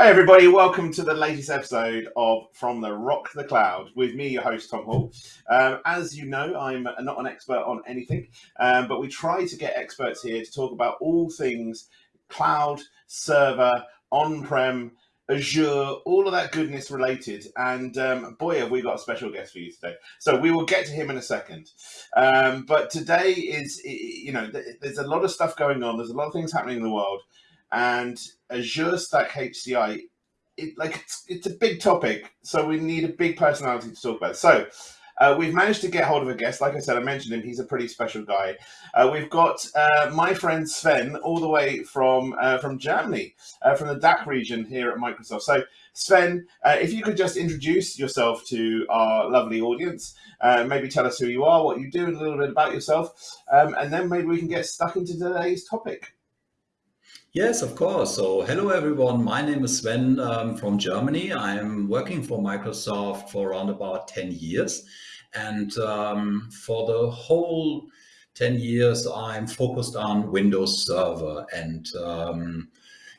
Hi, everybody. Welcome to the latest episode of From the Rock to the Cloud with me, your host, Tom Hall. Um, as you know, I'm not an expert on anything, um, but we try to get experts here to talk about all things cloud, server, on prem, Azure, all of that goodness related. And um, boy, have we got a special guest for you today. So we will get to him in a second. Um, but today is, you know, there's a lot of stuff going on, there's a lot of things happening in the world and Azure Stack HCI, it, like it's, it's a big topic, so we need a big personality to talk about. So uh, we've managed to get hold of a guest. Like I said, I mentioned him. He's a pretty special guy. Uh, we've got uh, my friend Sven, all the way from uh, from Germany, uh, from the DACH region here at Microsoft. So Sven, uh, if you could just introduce yourself to our lovely audience, maybe tell us who you are, what you do, and a little bit about yourself, um, and then maybe we can get stuck into today's topic. Yes, of course. So hello, everyone. My name is Sven um, from Germany. I'm working for Microsoft for around about 10 years. And um, for the whole 10 years, I'm focused on Windows Server. And um,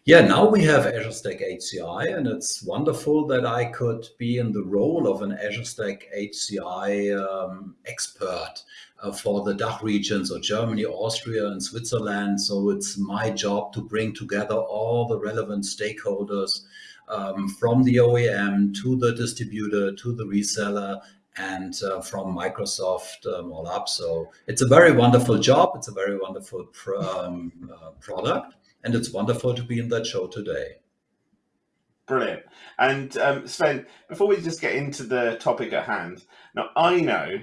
yeah, now we have Azure Stack HCI, and it's wonderful that I could be in the role of an Azure Stack HCI um, expert uh, for the DACH regions or Germany, Austria, and Switzerland. So it's my job to bring together all the relevant stakeholders um, from the OEM to the distributor to the reseller and uh, from Microsoft um, all up. So it's a very wonderful job. It's a very wonderful pr um, uh, product. And it's wonderful to be in that show today. Brilliant. And um, Sven, before we just get into the topic at hand, now I know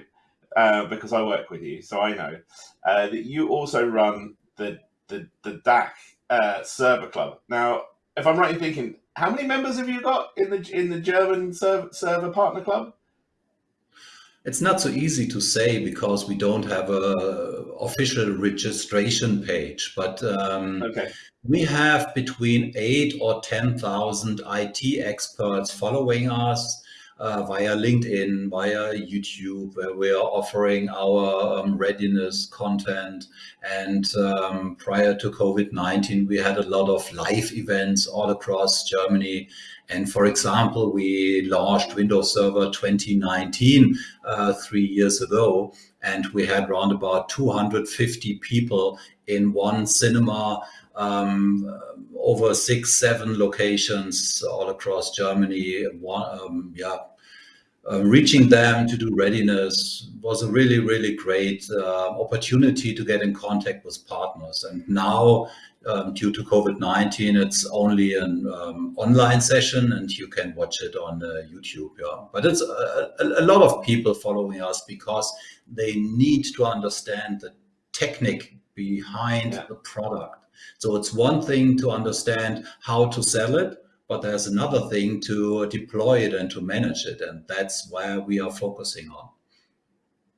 uh, because I work with you, so I know uh, that you also run the the the DACH uh, server club. Now, if I'm right in thinking, how many members have you got in the in the German server, server partner club? It's not so easy to say because we don't have a official registration page, but um, okay. we have between eight or 10,000 IT experts following us uh, via LinkedIn, via YouTube, where we are offering our um, readiness content. And um, prior to COVID-19, we had a lot of live events all across Germany. And for example, we launched Windows Server 2019 uh, three years ago, and we had around about 250 people in one cinema um, over six, seven locations all across Germany. One, um, yeah, uh, reaching them to do readiness was a really, really great uh, opportunity to get in contact with partners. And now, um, due to COVID-19, it's only an um, online session and you can watch it on uh, YouTube. Yeah. But it's a, a, a, lot of people following us because they need to understand the technique behind yeah. the product. So it's one thing to understand how to sell it, but there's another thing to deploy it and to manage it. And that's where we are focusing on.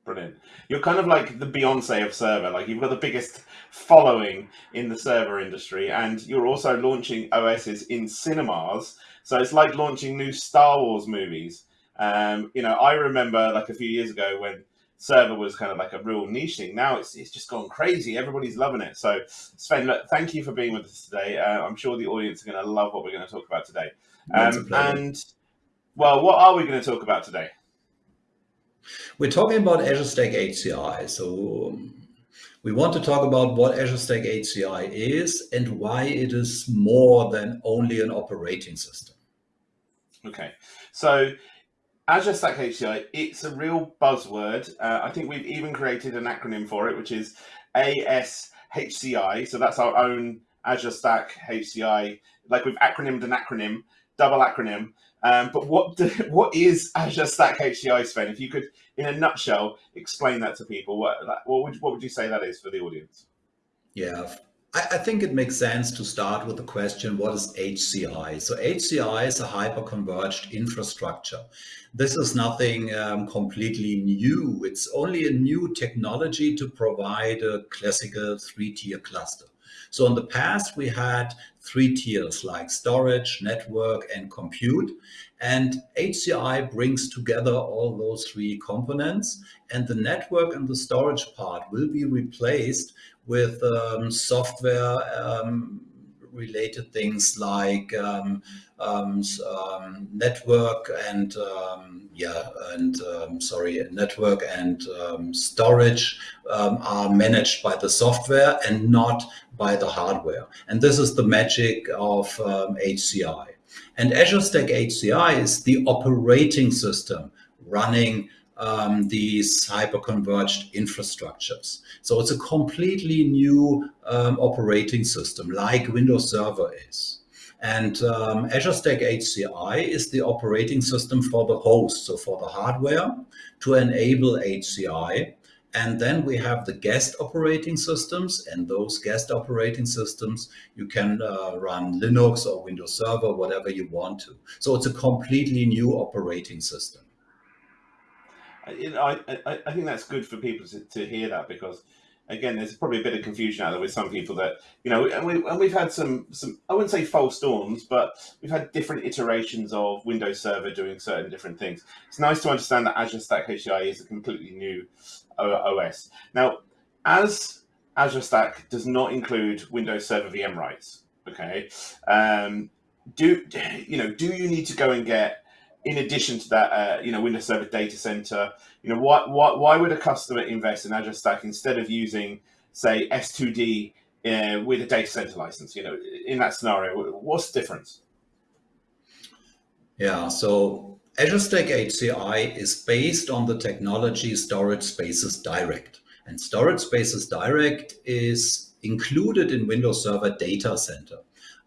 Brilliant. You're kind of like the Beyonce of server. Like you've got the biggest following in the server industry, and you're also launching OSs in cinemas. So it's like launching new Star Wars movies. Um, you know, I remember like a few years ago when server was kind of like a real niche thing. Now it's it's just gone crazy. Everybody's loving it. So Sven, look, thank you for being with us today. Uh, I'm sure the audience are going to love what we're going to talk about today. Um, and well, what are we going to talk about today? We're talking about Azure Stack HCI. So um, we want to talk about what Azure Stack HCI is and why it is more than only an operating system. Okay, so Azure Stack HCI, it's a real buzzword. Uh, I think we've even created an acronym for it, which is ASHCI. So that's our own Azure Stack HCI. Like we've acronymed an acronym, double acronym. Um, but what do, what is Azure Stack HCI, Sven? If you could, in a nutshell, explain that to people, what what would what would you say that is for the audience? Yeah, I, think it makes sense to start with the question, what is HCI? So HCI is a hyper-converged infrastructure. This is nothing um, completely new. It's only a new technology to provide a classical three-tier cluster. So in the past, we had three tiers like storage, network, and compute. And HCI brings together all those three components. And the network and the storage part will be replaced with um, software um, related things like um, um, um, network and um, yeah, and sorry, network and storage are managed by the software and not by the hardware. And this is the magic of HCI. And Azure Stack HCI is the operating system running um, these hyperconverged infrastructures. So it's a completely new um, operating system like Windows Server is. And um, Azure Stack HCI is the operating system for the host, so for the hardware to enable HCI. And then we have the guest operating systems and those guest operating systems, you can uh, run Linux or Windows Server, whatever you want to. So it's a completely new operating system I, I, I think that's good for people to, to hear that because again, there's probably a bit of confusion out there with some people that you know, and, we, and we've had some some I wouldn't say false dawns, but we've had different iterations of Windows Server doing certain different things. It's nice to understand that Azure Stack HCI is a completely new OS. Now, as Azure Stack does not include Windows Server VM rights, okay, um, do you know? Do you need to go and get in addition to that, uh, you know, Windows Server Data Center, you know, why, why, why would a customer invest in Azure Stack instead of using, say, S2D uh, with a data center license? You know, in that scenario, what's the difference? Yeah, so Azure Stack HCI is based on the technology Storage Spaces Direct. And Storage Spaces Direct is included in Windows Server Data Center.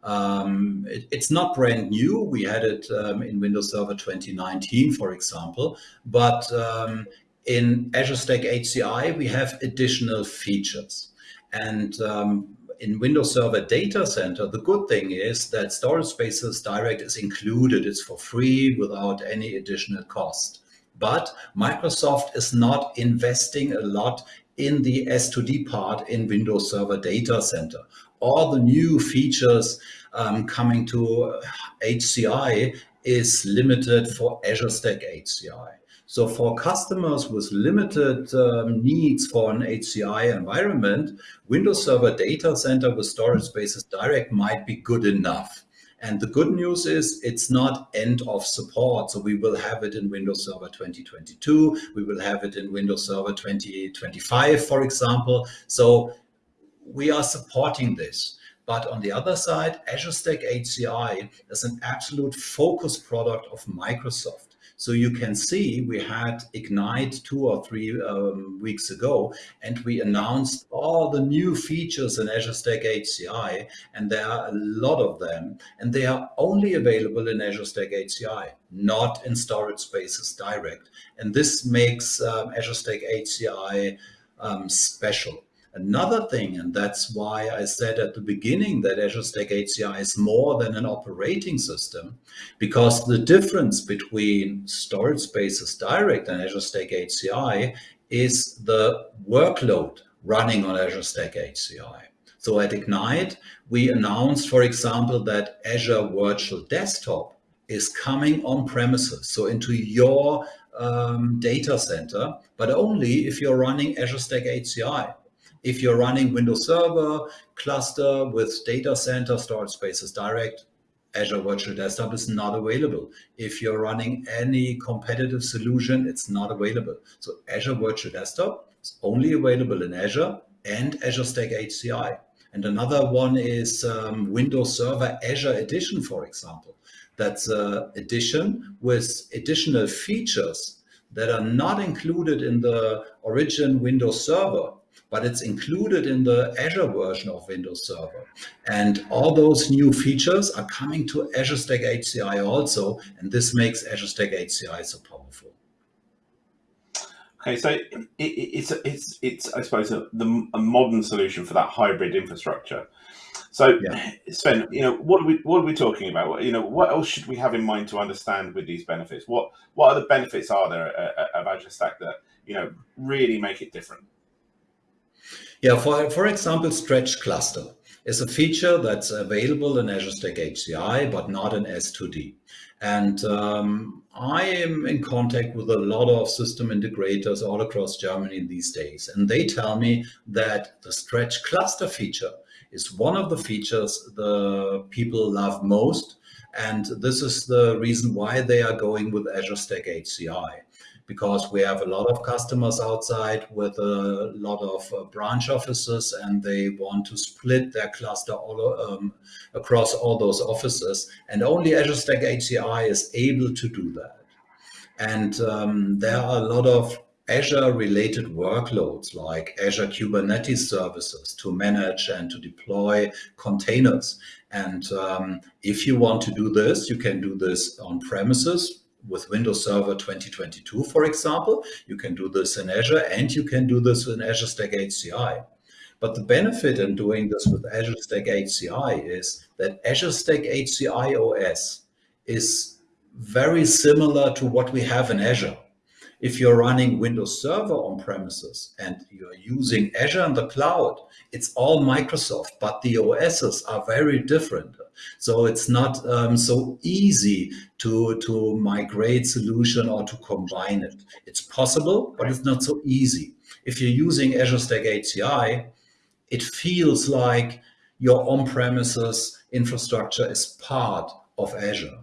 Um, it, it's not brand new. We had it um, in Windows Server 2019, for example, but um, in Azure Stack HCI, we have additional features. And um, in Windows Server Data Center, the good thing is that Storage Spaces Direct is included. It's for free without any additional cost. But Microsoft is not investing a lot in the S2D part in Windows Server Data Center all the new features um, coming to HCI is limited for Azure Stack HCI. So for customers with limited um, needs for an HCI environment, Windows Server Data Center with Storage Spaces Direct might be good enough. And the good news is it's not end of support. So we will have it in Windows Server 2022. We will have it in Windows Server 2025, for example. So we are supporting this. But on the other side, Azure Stack HCI is an absolute focus product of Microsoft. So you can see we had Ignite two or three um, weeks ago, and we announced all the new features in Azure Stack HCI, and there are a lot of them, and they are only available in Azure Stack HCI, not in Storage Spaces Direct. And this makes um, Azure Stack HCI um, special. Another thing, and that's why I said at the beginning that Azure Stack HCI is more than an operating system, because the difference between Storage Spaces Direct and Azure Stack HCI is the workload running on Azure Stack HCI. So at Ignite, we announced, for example, that Azure Virtual Desktop is coming on premises, so into your um, data center, but only if you're running Azure Stack HCI. If you're running Windows Server cluster with data center storage spaces direct, Azure Virtual Desktop is not available. If you're running any competitive solution, it's not available. So Azure Virtual Desktop is only available in Azure and Azure Stack HCI. And another one is um, Windows Server Azure Edition, for example. That's an edition with additional features that are not included in the origin Windows Server but it's included in the Azure version of Windows Server. And all those new features are coming to Azure Stack HCI also, and this makes Azure Stack HCI so powerful. Okay, so it, it, it's it's it's I suppose a, the, a modern solution for that hybrid infrastructure. So, yeah. Sven, you know, what are we what are we talking about? You know, what else should we have in mind to understand with these benefits? What what other benefits are there uh, uh, of Azure Stack that you know really make it different? Yeah, for, for example, Stretch Cluster is a feature that's available in Azure Stack HCI, but not in S2D. And um, I am in contact with a lot of system integrators all across Germany these days. And they tell me that the Stretch Cluster feature is one of the features the people love most. And this is the reason why they are going with Azure Stack HCI because we have a lot of customers outside with a lot of uh, branch offices and they want to split their cluster all, um, across all those offices. And only Azure Stack HCI is able to do that. And um, there are a lot of Azure related workloads like Azure Kubernetes services to manage and to deploy containers. And um, if you want to do this, you can do this on premises with Windows Server 2022, for example. You can do this in Azure and you can do this in Azure Stack HCI. But the benefit in doing this with Azure Stack HCI is that Azure Stack HCI OS is very similar to what we have in Azure. If you're running Windows Server on premises and you're using Azure in the cloud, it's all Microsoft, but the OSs are very different. So it's not um, so easy to, to migrate solution or to combine it. It's possible, but it's not so easy. If you're using Azure Stack HCI, it feels like your on-premises infrastructure is part of Azure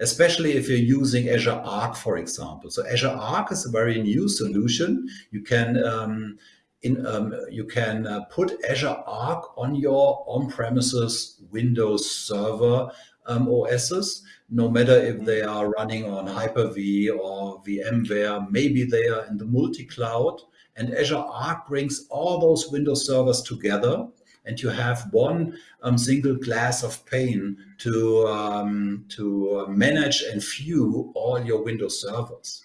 especially if you're using Azure Arc, for example. So Azure Arc is a very new solution. You can um, in, um, you can uh, put Azure Arc on your on-premises Windows Server um, OSs, no matter if they are running on Hyper-V or VMware, maybe they are in the multi-cloud. And Azure Arc brings all those Windows servers together and you have one um, single glass of pane to, um, to manage and view all your Windows servers.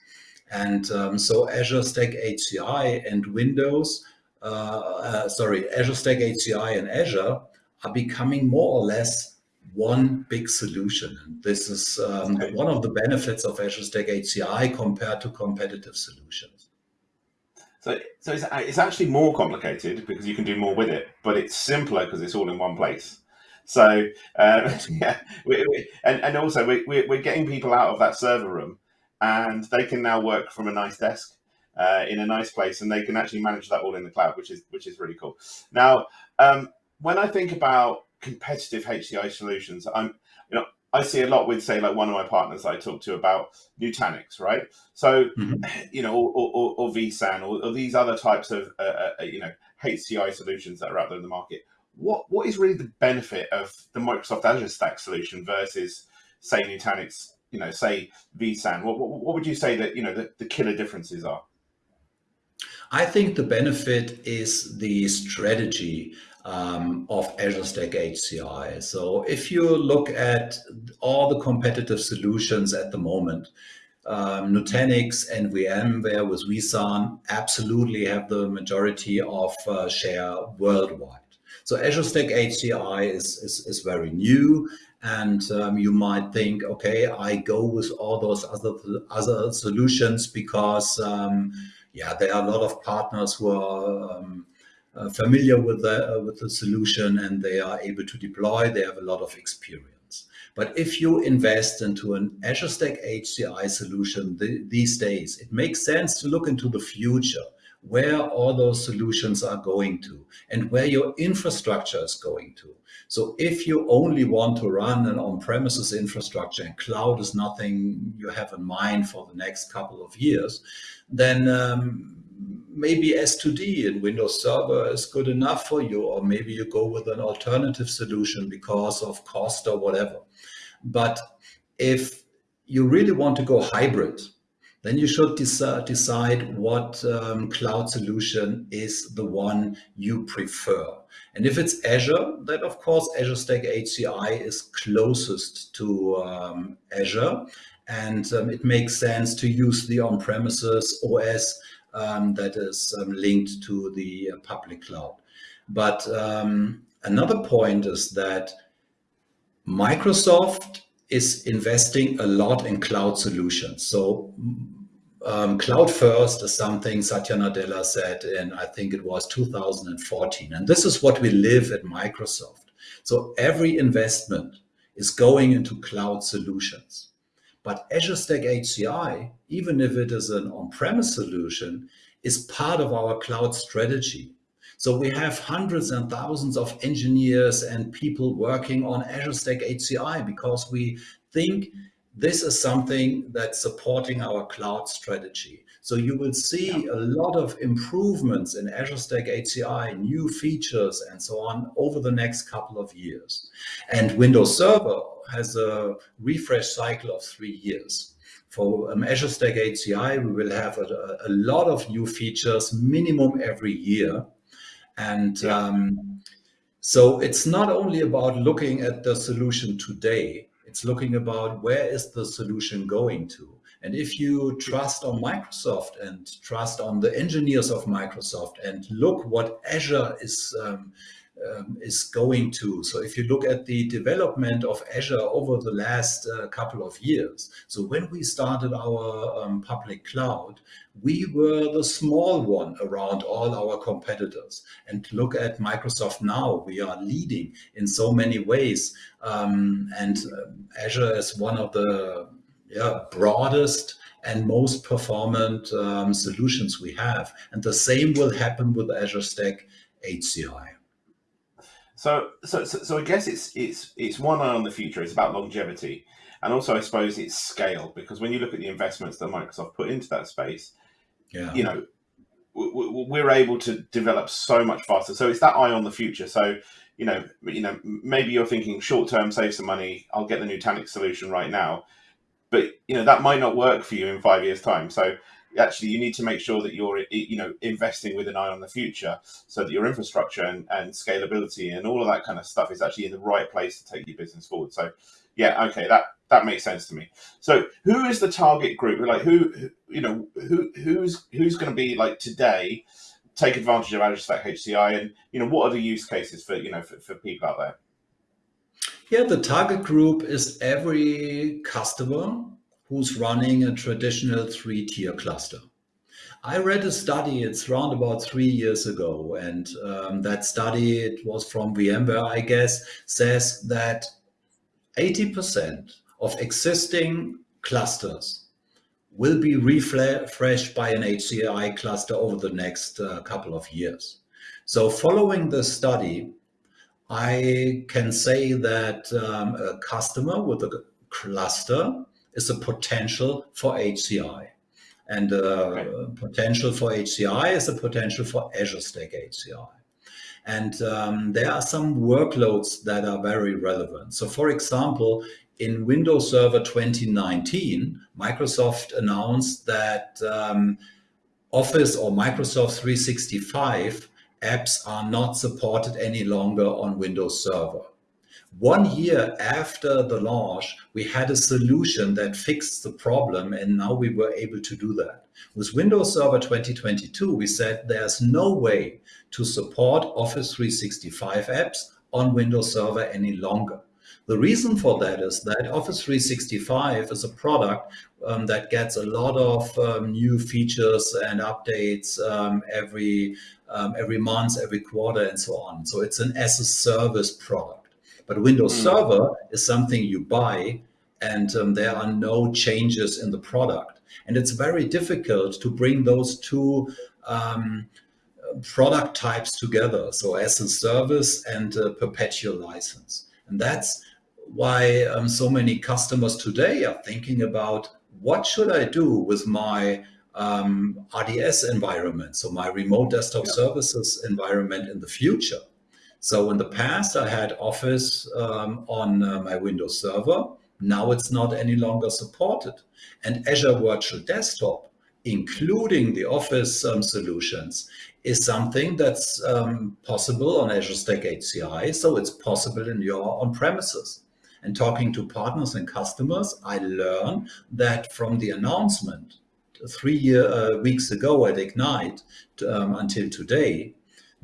And um, so Azure Stack HCI and Windows, uh, uh, sorry, Azure Stack HCI and Azure are becoming more or less one big solution. And this is um, okay. one of the benefits of Azure Stack HCI compared to competitive solutions. So, so it's, it's actually more complicated because you can do more with it, but it's simpler because it's all in one place. So, uh, yeah, we, we, and, and also we, we, we're getting people out of that server room and they can now work from a nice desk uh, in a nice place and they can actually manage that all in the cloud, which is, which is really cool. Now, um, when I think about competitive HCI solutions, I'm, you know, I see a lot with, say, like one of my partners I talk to about Nutanix, right? So, mm-hmm. you know, or, or, or vSAN, or, or, these other types of, uh, uh, uh you know, HCI solutions that are out there in the market. What what is really the benefit of the Microsoft Azure Stack solution versus, say, Nutanix? You know, say vSAN. What, what, what would you say that you know the, the killer differences are? I think the benefit is the strategy um, of Azure Stack HCI. So if you look at all the competitive solutions at the moment, um, Nutanix and VMware with vSAN absolutely have the majority of uh, share worldwide. So Azure Stack HCI is, is, is very new and um, you might think, okay, I go with all those other other solutions because, um, yeah, there are a lot of partners who are um, familiar with the, uh, with the solution and they are able to deploy. They have a lot of experience. But if you invest into an Azure Stack HCI solution th these days, it makes sense to look into the future, where all those solutions are going to and where your infrastructure is going to. So if you only want to run an on-premises infrastructure and cloud is nothing you have in mind for the next couple of years, then um, maybe S2D in Windows Server is good enough for you, or maybe you go with an alternative solution because of cost or whatever. But if you really want to go hybrid, then you should decide what um, cloud solution is the one you prefer. And if it's Azure, then of course Azure Stack HCI is closest to um, Azure. And um, it makes sense to use the on-premises OS um, that is um, linked to the uh, public cloud. But um, another point is that Microsoft is investing a lot in cloud solutions. So um, cloud first is something Satya Nadella said in, I think it was 2014. And this is what we live at Microsoft. So every investment is going into cloud solutions. But Azure Stack HCI, even if it is an on-premise solution, is part of our cloud strategy. So we have hundreds and thousands of engineers and people working on Azure Stack HCI because we think this is something that's supporting our cloud strategy. So you will see a lot of improvements in Azure Stack HCI, new features and so on over the next couple of years. And Windows Server has a refresh cycle of three years. For um, Azure Stack HCI, we will have a, a, lot of new features minimum every year. And um, so it's not only about looking at the solution today, it's looking about where is the solution going to. And if you trust on Microsoft and trust on the engineers of Microsoft and look what Azure is um, um, is going to. So if you look at the development of Azure over the last uh, couple of years, so when we started our um, public cloud, we were the small one around all our competitors. And look at Microsoft now, we are leading in so many ways. Um, and um, Azure is one of the yeah, broadest and most performant um, solutions we have. And the same will happen with Azure Stack HCI. So, so, so, so I guess it's it's it's one eye on the future. It's about longevity, and also I suppose it's scale because when you look at the investments that Microsoft put into that space, yeah. you know, we're able to develop so much faster. So it's that eye on the future. So you know, you know, maybe you're thinking short term, save some money. I'll get the Nutanix solution right now, but you know that might not work for you in five years' time. So actually you need to make sure that you're you know investing with an eye on the future so that your infrastructure and, and scalability and all of that kind of stuff is actually in the right place to take your business forward. So yeah okay that that makes sense to me. So who is the target group? Like who, who you know who who's who's going to be like today take advantage of azure stack hci and you know what are the use cases for you know for, for people out there? Yeah the target group is every customer who's running a traditional three-tier cluster. I read a study, it's around about three years ago, and um, that study, it was from VMware, I guess, says that 80% of existing clusters will be refreshed by an HCI cluster over the next uh, couple of years. So following the study, I can say that um, a customer with a cluster is a potential for HCI. And uh, okay. potential for HCI is a potential for Azure Stack HCI. And um, there are some workloads that are very relevant. So for example, in Windows Server 2019, Microsoft announced that um, Office or Microsoft 365 apps are not supported any longer on Windows Server. One year after the launch, we had a solution that fixed the problem and now we were able to do that. With Windows Server 2022, we said there's no way to support Office 365 apps on Windows Server any longer. The reason for that is that Office 365 is a product um, that gets a lot of um, new features and updates um, every um, every month, every quarter, and so on. So it's an as a service product. But Windows mm. Server is something you buy and um, there are no changes in the product. And it's very difficult to bring those two um, product types together. So as a service and a perpetual license. And that's why um, so many customers today are thinking about what should I do with my um, RDS environment, so my remote desktop yeah. services environment in the future. So in the past, I had Office um, on uh, my Windows Server. Now it's not any longer supported. And Azure Virtual Desktop, including the Office um, solutions, is something that's um, possible on Azure Stack HCI. So it's possible in your on-premises. And talking to partners and customers, I learned that from the announcement three uh, weeks ago at Ignite um, until today,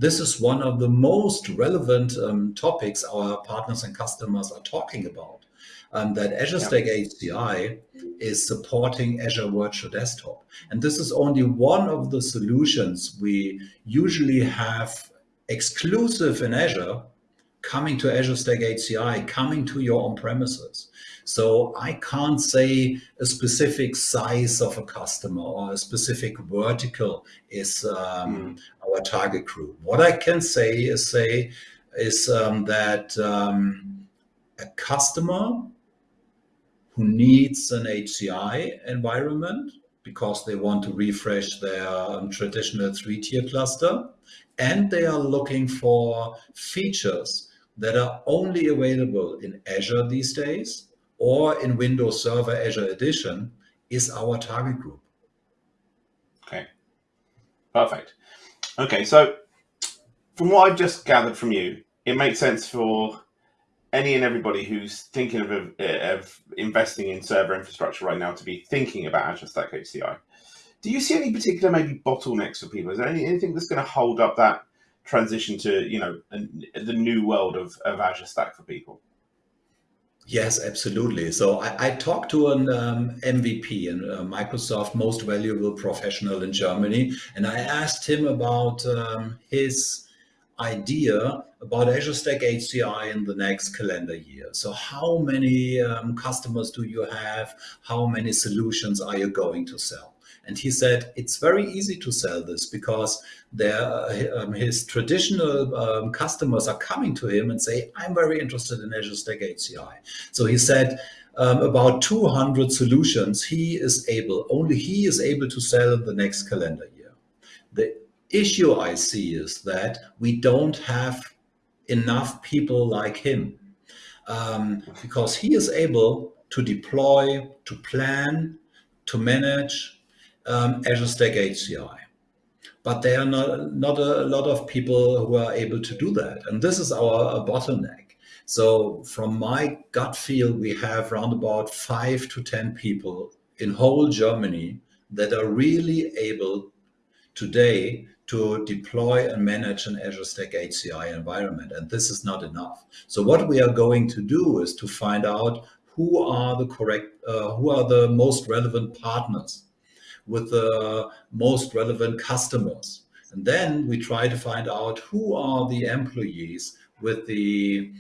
this is one of the most relevant um, topics our partners and customers are talking about. Um, that Azure yeah. Stack HCI is supporting Azure Virtual Desktop. And this is only one of the solutions we usually have exclusive in Azure, coming to Azure Stack HCI, coming to your on premises. So I can't say a specific size of a customer or a specific vertical is um, mm. our target group. What I can say is say is um, that um, a customer who needs an HCI environment because they want to refresh their um, traditional three-tier cluster and they are looking for features that are only available in Azure these days or in Windows Server Azure Edition is our target group. Okay, perfect. Okay, so from what I've just gathered from you, it makes sense for any and everybody who's thinking of, of investing in server infrastructure right now to be thinking about Azure Stack HCI. Do you see any particular maybe bottlenecks for people? Is there any, anything that's going to hold up that transition to you know the new world of, of Azure Stack for people? Yes, absolutely. So I, I talked to an um, MVP, and uh, Microsoft Most Valuable Professional in Germany, and I asked him about um, his idea about Azure Stack HCI in the next calendar year. So how many um, customers do you have? How many solutions are you going to sell? And he said, it's very easy to sell this because um, his traditional um, customers are coming to him and say, I'm very interested in Azure Stack HCI. So he said, um, about 200 solutions he is able, only he is able to sell the next calendar year. The issue I see is that we don't have enough people like him um, because he is able to deploy, to plan, to manage um, Azure Stack HCI. But there are not, not a lot of people who are able to do that. And this is our bottleneck. So from my gut feel, we have around about five to 10 people in whole Germany that are really able today to deploy and manage an Azure Stack HCI environment. And this is not enough. So what we are going to do is to find out who are the correct, uh, who are the most relevant partners with the most relevant customers. And then we try to find out who are the employees with the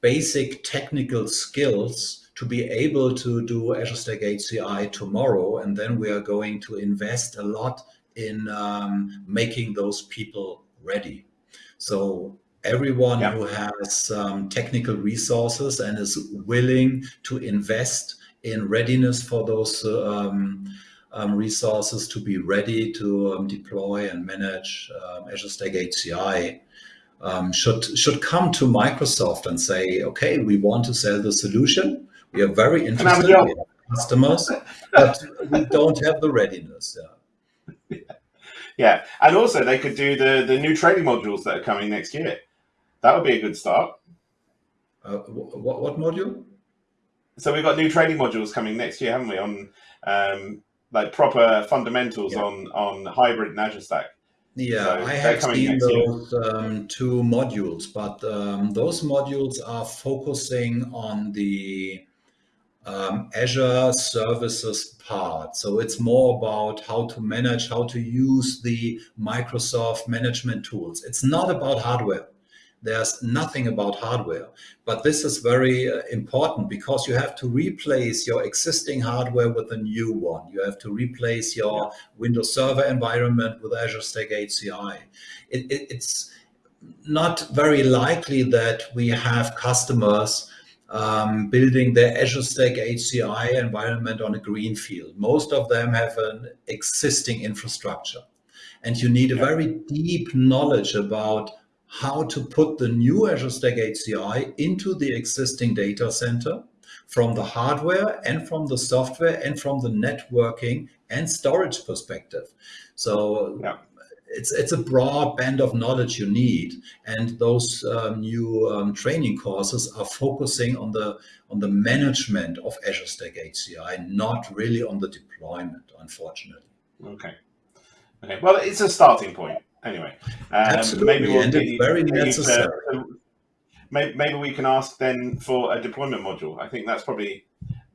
basic technical skills to be able to do Azure Stack HCI tomorrow. And then we are going to invest a lot in um, making those people ready. So everyone yeah. who has um, technical resources and is willing to invest in readiness for those um, um resources to be ready to um, deploy and manage um, Azure Stack HCI should should come to Microsoft and say, okay, we want to sell the solution. We are very interested in customers, but we don't have the readiness. Yeah. Yeah, and also they could do the the new training modules that are coming next year. That would be a good start. Uh, what what module? So we've got new training modules coming next year, haven't we? On um, like proper fundamentals yeah. on on hybrid and Azure Stack. Yeah, so I have seen those um, two modules, but um, those modules are focusing on the um, Azure services part. So it's more about how to manage, how to use the Microsoft management tools. It's not about hardware. There's nothing about hardware, but this is very uh, important because you have to replace your existing hardware with a new one. You have to replace your yeah. Windows Server environment with Azure Stack HCI. It, it, it's not very likely that we have customers um, building their Azure Stack HCI environment on a green field. Most of them have an existing infrastructure. And you need a very deep knowledge about how to put the new Azure Stack HCI into the existing data center from the hardware and from the software and from the networking and storage perspective. So yeah it's it's a broad band of knowledge you need, and those um, new um, training courses are focusing on the on the management of Azure Stack HCI, not really on the deployment, unfortunately. Okay. Okay. Well, it's a starting point anyway. Um, maybe we'll and it's very necessary. To, maybe, maybe we can ask then for a deployment module. I think that's probably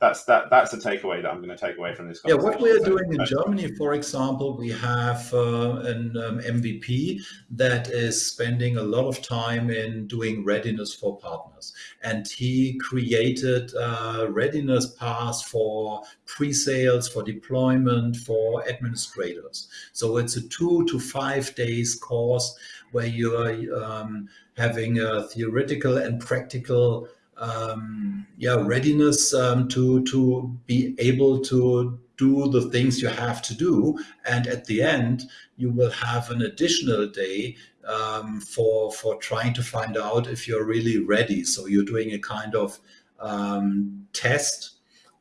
that's that that's a takeaway that I'm going to take away from this. Yeah, what we are doing in Germany, for example, we have uh, an um, MVP that is spending a lot of time in doing readiness for partners, and he created a readiness path for pre-sales, for deployment, for administrators. So it's a two to five days course where you are um, having a theoretical and practical um, yeah readiness um, to to be able to do the things you have to do. And at the end you will have an additional day um, for for trying to find out if you're really ready. So you're doing a kind of um, test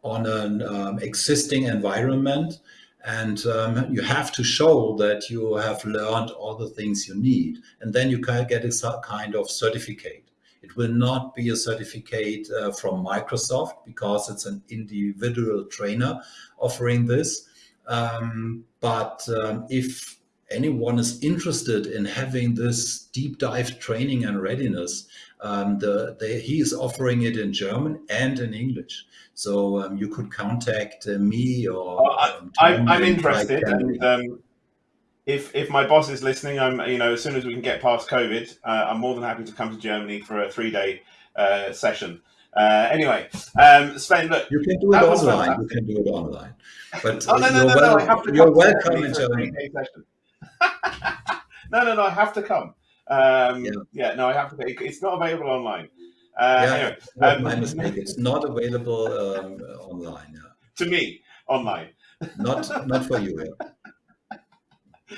on an um, existing environment. And um, you have to show that you have learned all the things you need. And then you can get a kind of certificate it will not be a certificate uh, from Microsoft because it's an individual trainer offering this. Um, but um, if anyone is interested in having this deep dive training and readiness, um, the, the, he is offering it in German and in English. So um, you could contact uh, me or. Um, I, am interested, and um, if if my boss is listening, I'm you know as soon as we can get past COVID, uh, I'm more than happy to come to Germany for a three day uh, session. Uh, anyway, um, Sven, look, you can do it online. You can do it online, but oh, no, no, no, well, no, I have to you're welcome in Germany. no, no, no, I have to come. Um, yeah. yeah. no, I have to. It's not available online. Uh, yeah, anyway, um, my mistake. It's not available um, online. Yeah. To me, online. not not for you. Yeah.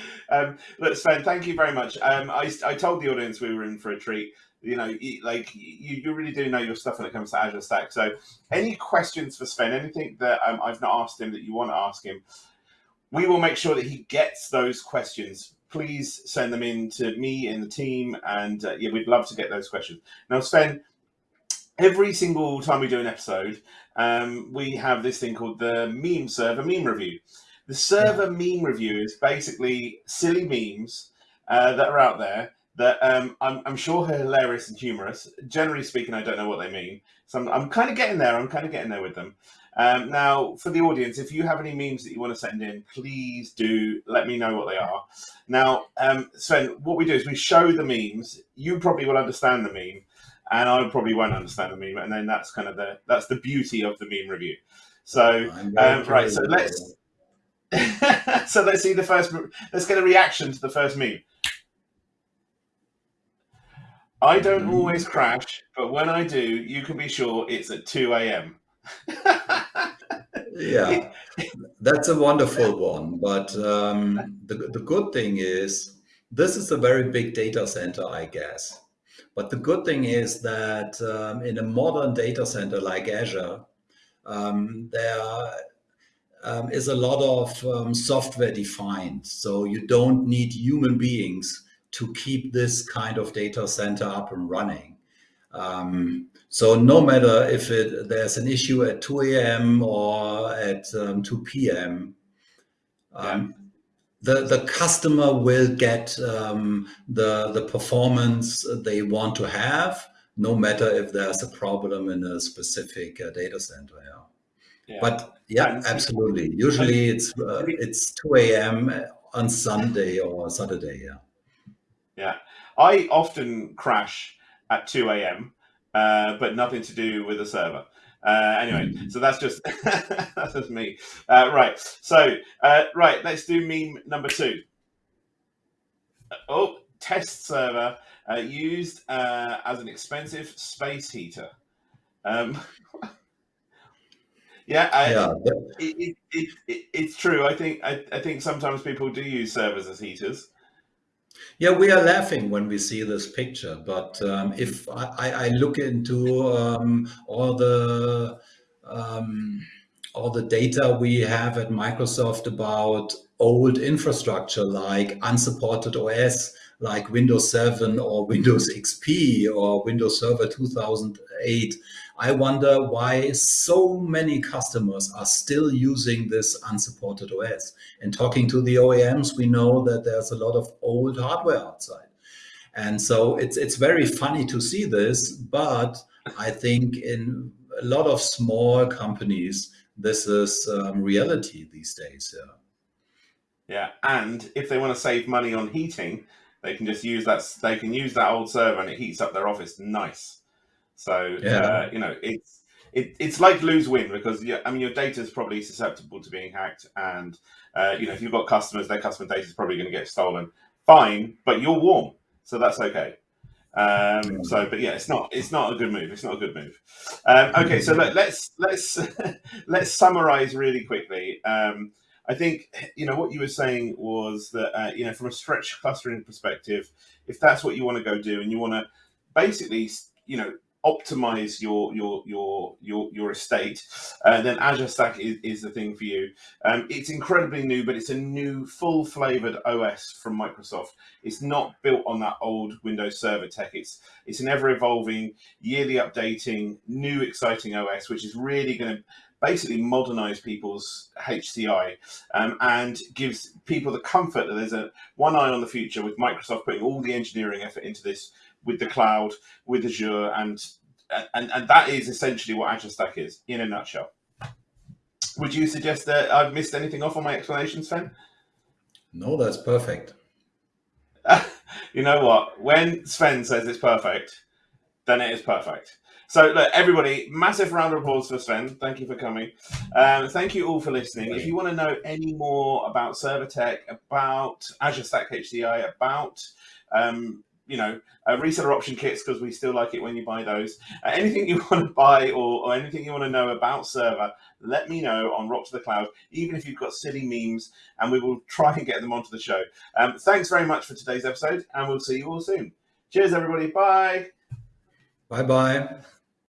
um, look, Sven, thank you very much. Um, I, I told the audience we were in for a treat. You know, like you, you really do know your stuff when it comes to Azure Stack. So, any questions for Sven? Anything that um, I've not asked him that you want to ask him? We will make sure that he gets those questions. Please send them in to me and the team, and uh, yeah, we'd love to get those questions. Now, Sven, every single time we do an episode, um, we have this thing called the meme server meme review. The server meme review is basically silly memes uh, that are out there that um, I'm, I'm, sure are hilarious and humorous. Generally speaking, I don't know what they mean. So I'm, I'm kind of getting there. I'm kind of getting there with them. Um, now, for the audience, if you have any memes that you want to send in, please do let me know what they are. Now, um, Sven, what we do is we show the memes. You probably will understand the meme, and I probably won't understand the meme. And then that's kind of the that's the beauty of the meme review. So, um, right. So let's so let's see the first. Let's get a reaction to the first meme. I don't mm. always crash, but when I do, you can be sure it's at 2 a.m. yeah, that's a wonderful one. But um, the, the good thing is, this is a very big data center, I guess. But the good thing is that um, in a modern data center like Azure, um, there um, is a lot of um, software defined. So you don't need human beings to keep this kind of data center up and running. Um, so no matter if it, there's an issue at 2 a.m. or at um, 2 p.m., um, the, the customer will get um, the, the performance they want to have, no matter if there's a problem in a specific uh, data center. Yeah. Yeah. But yeah, absolutely. Usually it's uh, it's 2 a.m. on Sunday or Saturday. Yeah. Yeah. I often crash at 2 a.m., uh, but nothing to do with the server. Uh, anyway, mm-hmm. so that's just that's just me. Uh, right. So uh, right, let's do meme number two. Oh, test server uh, used uh, as an expensive space heater. Um, Yeah, I, yeah. It, it, it, it's true. I think I, I think sometimes people do use servers as heaters. Yeah, we are laughing when we see this picture, but um, if I, I, look into um, all the um, all the data we have at Microsoft about old infrastructure like unsupported OS, like Windows 7 or Windows XP or Windows Server 2008, I wonder why so many customers are still using this unsupported OS. And talking to the OEMs, we know that there's a lot of old hardware outside. And so it's, it's very funny to see this, but I think in a lot of small companies, this is um, reality these days. Yeah. Yeah, and if they want to save money on heating, they can just use that. They can use that old server, and it heats up their office nice. So yeah. uh, you know, it's it, it's like lose win because yeah, I mean your data is probably susceptible to being hacked, and uh, you know if you've got customers, their customer data is probably going to get stolen. Fine, but you're warm, so that's okay. Um, so, but yeah, it's not it's not a good move. It's not a good move. Um, okay, so let, us let's let's summarize really quickly. Um, I think you know what you were saying was that uh, you know from a stretch clustering perspective, if that's what you want to go do, and you want to basically you know optimize your your your your your estate, uh, then Azure Stack is, is the thing for you. Um, it's incredibly new, but it's a new, full flavored OS from Microsoft. It's not built on that old Windows Server tech. It's it's an ever evolving, yearly updating, new exciting OS, which is really going to basically modernize people's HCI um, and gives people the comfort that there's a one eye on the future with Microsoft putting all the engineering effort into this with the cloud, with Azure, and and and that is essentially what Azure Stack is in a nutshell. Would you suggest that I've missed anything off on my explanation, Sven? No, that's perfect. you know what? When Sven says it's perfect, then it is perfect. So, look, everybody, massive round of applause for Sven. Thank you for coming. Um, thank you all for listening. If you want to know any more about Server Tech, about Azure Stack HCI, about um, you know, uh, reseller option kits because we still like it when you buy those. Uh, anything you want to buy or, or anything you want to know about server, let me know on Rock to the Cloud, even if you've got silly memes, and we will try and get them onto the show. Um, thanks very much for today's episode, and we'll see you all soon. Cheers, everybody. Bye. Bye bye.